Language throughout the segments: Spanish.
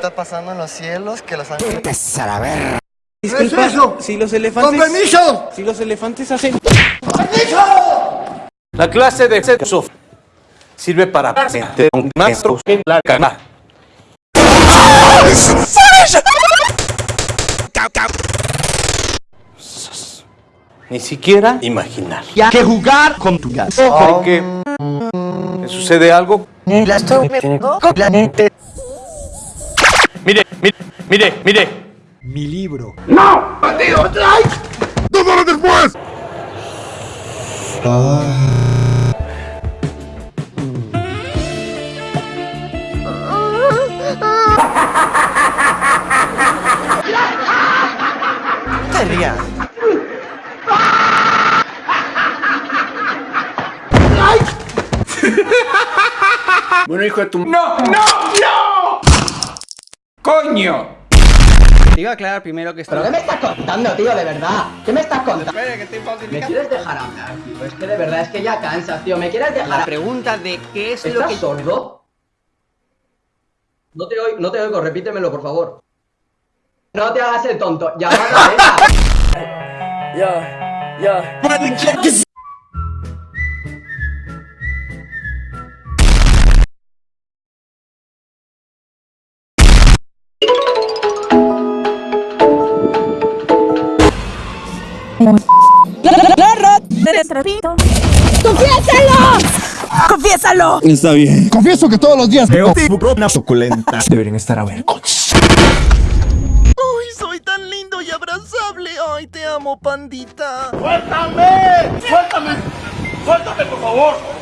está pasando en los cielos, que los ángeles... A la verga. Disculpa, eso? si los elefantes... ¡Con permiso! Si los elefantes hacen... La clase de sexo sirve para un maestro en la cama. Ni siquiera imaginar. Que jugar con tu gas. Porque me sucede algo. La estoy metiendo completamente. Mire, mire, mire, mire. Mi libro. No te rías. Bueno, hijo de tu... ¡No! ¡No! ¡No! ¡Coño! Te iba a aclarar primero que ¿Pero qué me estás contando, tío? De verdad. ¿Qué me estás contando? Espera, que estoy ¿Me quieres dejar hablar, tío? Es que de verdad es que ya cansas, tío. ¿Me quieres La dejar pregunta de qué es lo ¿Estás que... sordo? No te oigo, no te oigo, repítemelo, por favor. No te hagas el tonto. Llamada esa. Confieso que todos los días veo unas suculentas. Deberían estar a ver. ¡Uy, soy tan lindo y abrazable! ¡Ay, te amo, pandita!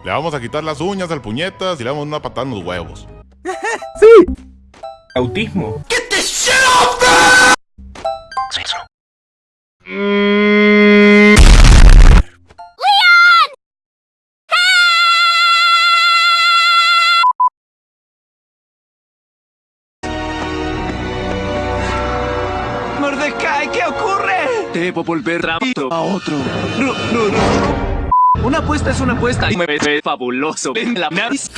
Le vamos a quitar las uñas al puñetas y le damos una patada en los huevos. Autismo. Mordecai, Debo volver rápido a otro. No, no, no. Una apuesta es una apuesta y me ve fabuloso. En la nariz.